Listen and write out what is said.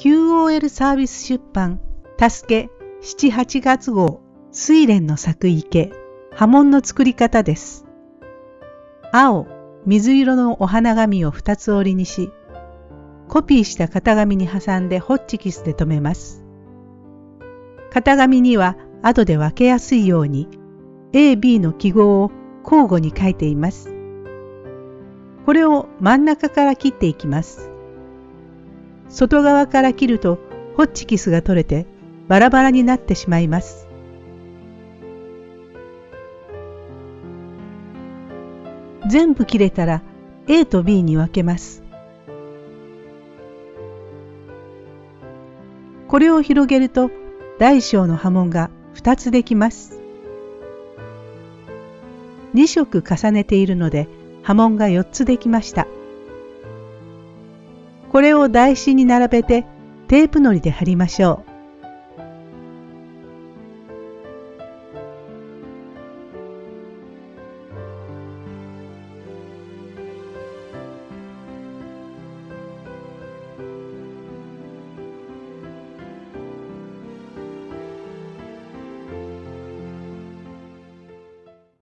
QOL サービス出版、たすけ7、8月号、睡蓮の咲く池、波紋の作り方です。青、水色のお花紙を2つ折りにし、コピーした型紙に挟んでホッチキスで留めます。型紙には後で分けやすいように A、B の記号を交互に書いています。これを真ん中から切っていきます。外側から切るとホッチキスが取れてバラバラになってしまいます。全部切れたら A と B に分けます。これを広げると大小の波紋が2つできます。2色重ねているので波紋が4つできました。これを台紙に並べてテープのりで貼りましょう。